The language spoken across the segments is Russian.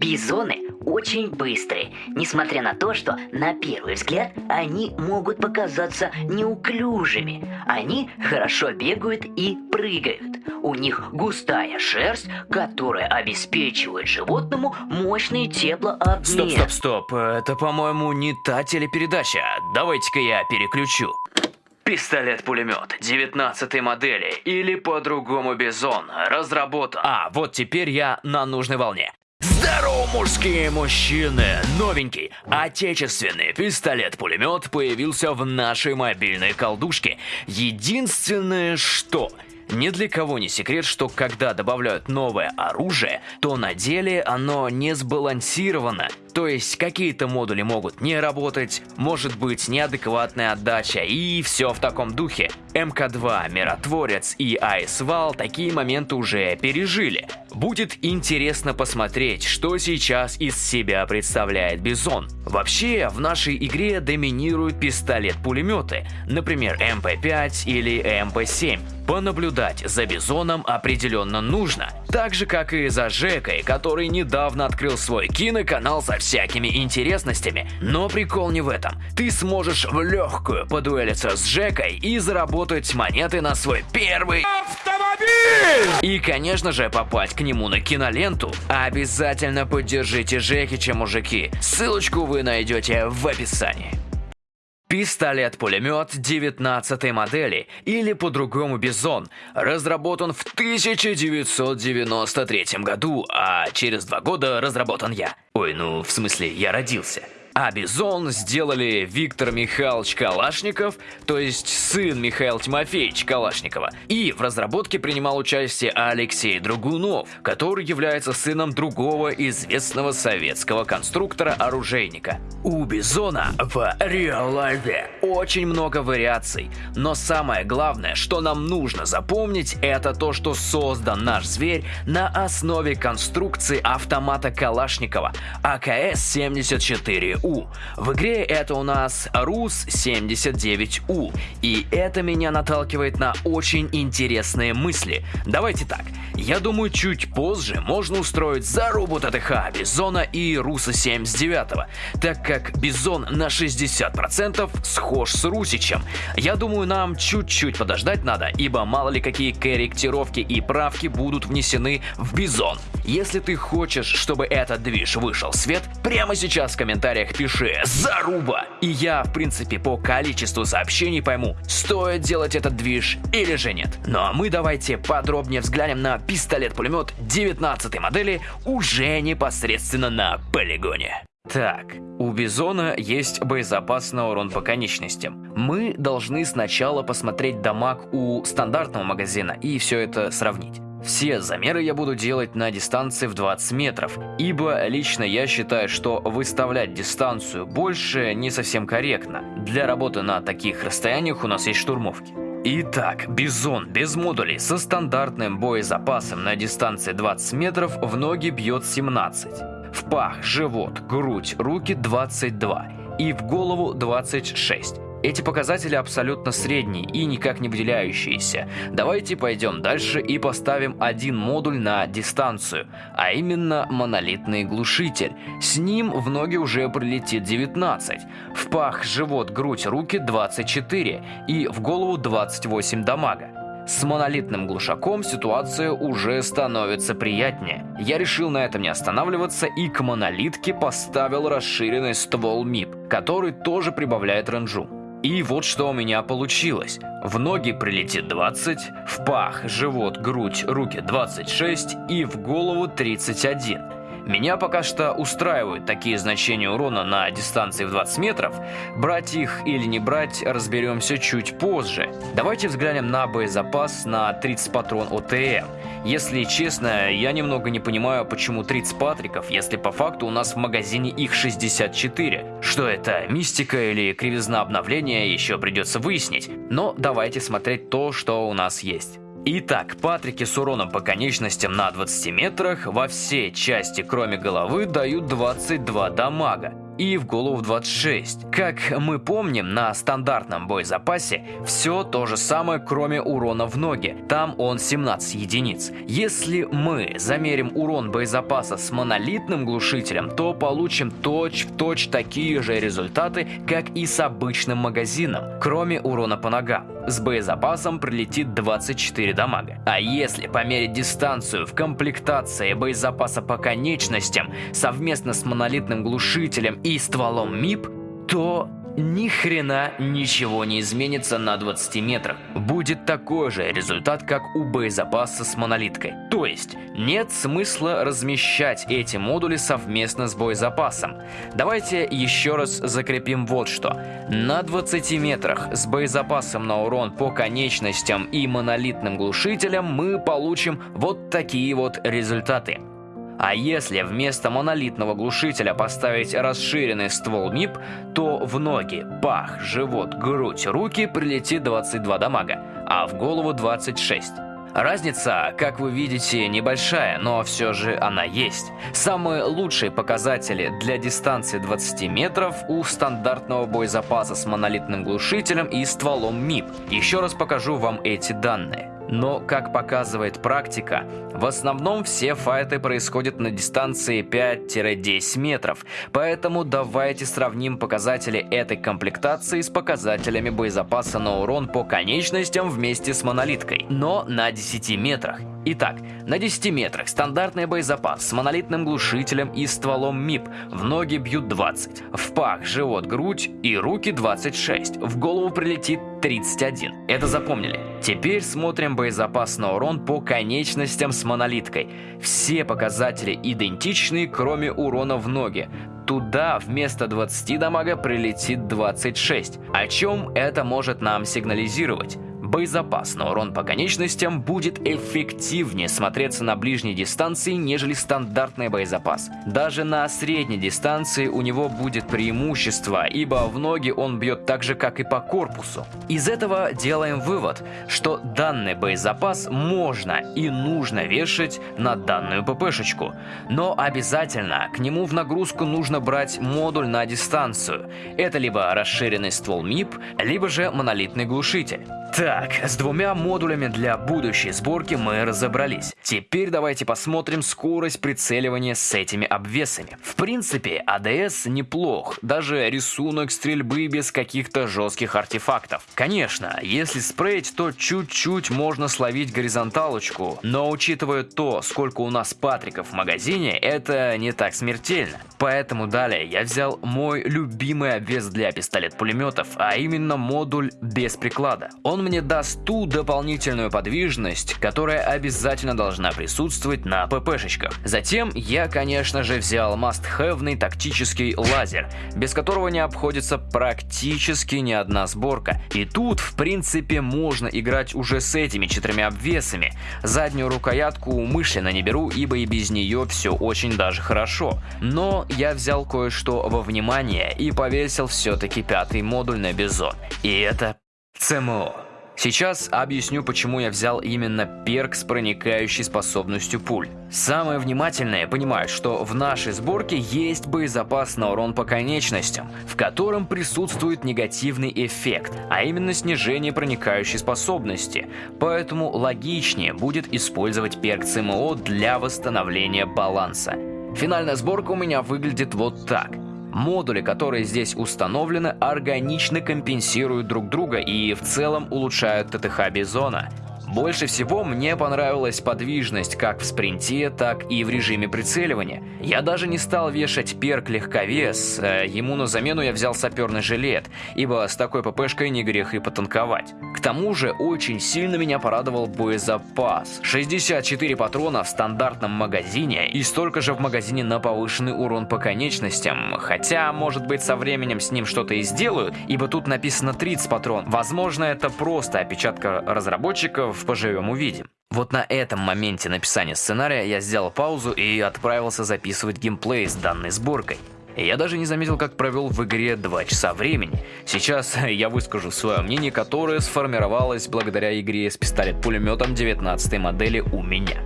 Бизоны очень быстрые, несмотря на то, что на первый взгляд они могут показаться неуклюжими. Они хорошо бегают и прыгают. У них густая шерсть, которая обеспечивает животному мощный теплообмен. Стоп, стоп, стоп. Это, по-моему, не та телепередача. Давайте-ка я переключу. Пистолет-пулемет 19 модели или по-другому Бизон разработан. А, вот теперь я на нужной волне. Здорово, мужские мужчины! Новенький, отечественный пистолет-пулемет появился в нашей мобильной колдушке. Единственное, что... Ни для кого не секрет, что когда добавляют новое оружие, то на деле оно не сбалансировано. То есть какие-то модули могут не работать, может быть неадекватная отдача и все в таком духе. МК-2, Миротворец и Айсвал такие моменты уже пережили. Будет интересно посмотреть, что сейчас из себя представляет Бизон. Вообще, в нашей игре доминируют пистолет-пулеметы, например МП-5 или МП-7. Понаблюдать за Бизоном определенно нужно, так же как и за Жекой, который недавно открыл свой киноканал со всякими интересностями. Но прикол не в этом. Ты сможешь в легкую подуэлиться с Жекой и заработать монеты на свой первый автомобиль! И, конечно же, попасть к нему на киноленту. Обязательно поддержите Жекича, мужики. Ссылочку вы найдете в описании. Пистолет-пулемет 19 модели, или по-другому Бизон, разработан в 1993 году, а через два года разработан я. Ой, ну в смысле я родился. А Бизон сделали Виктор Михайлович Калашников, то есть сын Михаила Тимофеевича Калашникова. И в разработке принимал участие Алексей Драгунов, который является сыном другого известного советского конструктора-оружейника. У Бизона в реал-лайфе очень много вариаций, но самое главное, что нам нужно запомнить, это то, что создан наш зверь на основе конструкции автомата Калашникова АКС-74 у. В игре это у нас РУС-79У, и это меня наталкивает на очень интересные мысли. Давайте так, я думаю чуть позже можно устроить зарубу ТТХ Бизона и Руса-79, так как Бизон на 60% схож с Русичем. Я думаю нам чуть-чуть подождать надо, ибо мало ли какие корректировки и правки будут внесены в Бизон. Если ты хочешь, чтобы этот движ вышел в свет, прямо сейчас в комментариях пиши «Заруба!» И я, в принципе, по количеству сообщений пойму, стоит делать этот движ или же нет. Ну а мы давайте подробнее взглянем на пистолет-пулемет 19 модели уже непосредственно на полигоне. Так, у Бизона есть боезапас на урон по конечностям. Мы должны сначала посмотреть дамаг у стандартного магазина и все это сравнить. Все замеры я буду делать на дистанции в 20 метров, ибо лично я считаю, что выставлять дистанцию больше не совсем корректно. Для работы на таких расстояниях у нас есть штурмовки. Итак, Бизон без модулей со стандартным боезапасом на дистанции 20 метров в ноги бьет 17, в пах, живот, грудь, руки 22 и в голову 26. Эти показатели абсолютно средние и никак не выделяющиеся. Давайте пойдем дальше и поставим один модуль на дистанцию, а именно монолитный глушитель. С ним в ноги уже прилетит 19, в пах, живот, грудь, руки 24 и в голову 28 дамага. С монолитным глушаком ситуация уже становится приятнее. Я решил на этом не останавливаться и к монолитке поставил расширенный ствол МИП, который тоже прибавляет ренжу. И вот что у меня получилось. В ноги прилетит 20, в пах, живот, грудь, руки 26 и в голову 31. Меня пока что устраивают такие значения урона на дистанции в 20 метров. Брать их или не брать, разберемся чуть позже. Давайте взглянем на боезапас на 30 патрон ОТМ. Если честно, я немного не понимаю, почему 30 патриков, если по факту у нас в магазине их 64. Что это, мистика или кривизна обновления, еще придется выяснить. Но давайте смотреть то, что у нас есть. Итак, патрики с уроном по конечностям на 20 метрах во все части, кроме головы, дают 22 дамага. и в голову 26. Как мы помним, на стандартном боезапасе все то же самое, кроме урона в ноги. Там он 17 единиц. Если мы замерим урон боезапаса с монолитным глушителем, то получим точь-в-точь -точь такие же результаты, как и с обычным магазином, кроме урона по ногам. С боезапасом прилетит 24 дамага. А если померить дистанцию в комплектации боезапаса по конечностям совместно с монолитным глушителем и стволом МИП, то ни хрена ничего не изменится на 20 метрах. Будет такой же результат, как у боезапаса с монолиткой. То есть, нет смысла размещать эти модули совместно с боезапасом. Давайте еще раз закрепим вот что. На 20 метрах с боезапасом на урон по конечностям и монолитным глушителям мы получим вот такие вот результаты. А если вместо монолитного глушителя поставить расширенный ствол МИП, то в ноги, пах, живот, грудь, руки прилетит 22 дамага, а в голову 26. Разница, как вы видите, небольшая, но все же она есть. Самые лучшие показатели для дистанции 20 метров у стандартного боезапаса с монолитным глушителем и стволом МИП. Еще раз покажу вам эти данные. Но, как показывает практика, в основном все файты происходят на дистанции 5-10 метров, поэтому давайте сравним показатели этой комплектации с показателями боезапаса на урон по конечностям вместе с монолиткой, но на 10 метрах. Итак, на 10 метрах стандартный боезапас с монолитным глушителем и стволом МИП. В ноги бьют 20, в пах, живот, грудь и руки 26, в голову прилетит 31. Это запомнили. Теперь смотрим боезапас на урон по конечностям с монолиткой. Все показатели идентичны, кроме урона в ноги. Туда вместо 20 дамага прилетит 26. О чем это может нам сигнализировать? Боезапас на урон по конечностям будет эффективнее смотреться на ближней дистанции, нежели стандартный боезапас. Даже на средней дистанции у него будет преимущество, ибо в ноги он бьет так же, как и по корпусу. Из этого делаем вывод, что данный боезапас можно и нужно вешать на данную ППшечку. Но обязательно к нему в нагрузку нужно брать модуль на дистанцию. Это либо расширенный ствол МИП, либо же монолитный глушитель. Так, с двумя модулями для будущей сборки мы разобрались. Теперь давайте посмотрим скорость прицеливания с этими обвесами. В принципе, АДС неплох, даже рисунок стрельбы без каких-то жестких артефактов. Конечно, если спрейть, то чуть-чуть можно словить горизонталочку, но учитывая то, сколько у нас патриков в магазине, это не так смертельно. Поэтому далее я взял мой любимый обвес для пистолет-пулеметов, а именно модуль без приклада. Он он мне даст ту дополнительную подвижность, которая обязательно должна присутствовать на ППшечках. Затем я, конечно же, взял must-have тактический лазер, без которого не обходится практически ни одна сборка. И тут, в принципе, можно играть уже с этими четырьмя обвесами. Заднюю рукоятку умышленно не беру, ибо и без нее все очень даже хорошо. Но я взял кое-что во внимание и повесил все-таки пятый модуль на бизон. И это ЦМО. Сейчас объясню, почему я взял именно перк с проникающей способностью пуль. Самые внимательные понимают, что в нашей сборке есть боезапас на урон по конечностям, в котором присутствует негативный эффект, а именно снижение проникающей способности, поэтому логичнее будет использовать перк ЦМО для восстановления баланса. Финальная сборка у меня выглядит вот так – Модули, которые здесь установлены, органично компенсируют друг друга и в целом улучшают ТТХ Бизона. Больше всего мне понравилась подвижность как в спринте, так и в режиме прицеливания. Я даже не стал вешать перк легковес, э, ему на замену я взял саперный жилет, ибо с такой ППшкой не грех и потанковать. К тому же очень сильно меня порадовал боезапас. 64 патрона в стандартном магазине и столько же в магазине на повышенный урон по конечностям, хотя может быть со временем с ним что-то и сделают, ибо тут написано 30 патрон. Возможно это просто опечатка разработчиков, поживем увидим. Вот на этом моменте написания сценария я сделал паузу и отправился записывать геймплей с данной сборкой. Я даже не заметил, как провел в игре 2 часа времени. Сейчас я выскажу свое мнение, которое сформировалось благодаря игре с пистолет-пулеметом 19 модели у меня.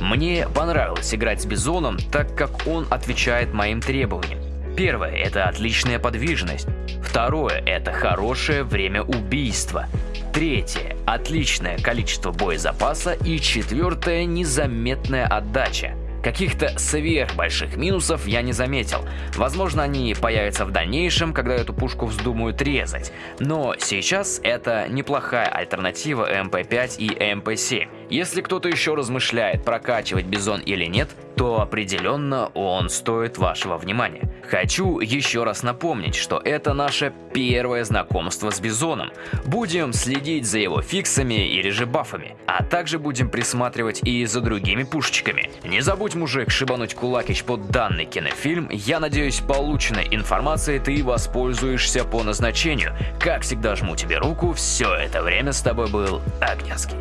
Мне понравилось играть с Бизоном, так как он отвечает моим требованиям. Первое – это отличная подвижность. Второе – это хорошее время убийства. Третье – отличное количество боезапаса. И четвертое – незаметная отдача. Каких-то сверхбольших минусов я не заметил. Возможно, они появятся в дальнейшем, когда эту пушку вздумают резать. Но сейчас это неплохая альтернатива МП-5 и МП-7. Если кто-то еще размышляет, прокачивать Бизон или нет, то определенно он стоит вашего внимания. Хочу еще раз напомнить, что это наше первое знакомство с Бизоном. Будем следить за его фиксами или же бафами, а также будем присматривать и за другими пушечками. Не забудь, мужик, шибануть кулакич под данный кинофильм. Я надеюсь, полученной информацией ты воспользуешься по назначению. Как всегда жму тебе руку, все это время с тобой был Огнянский.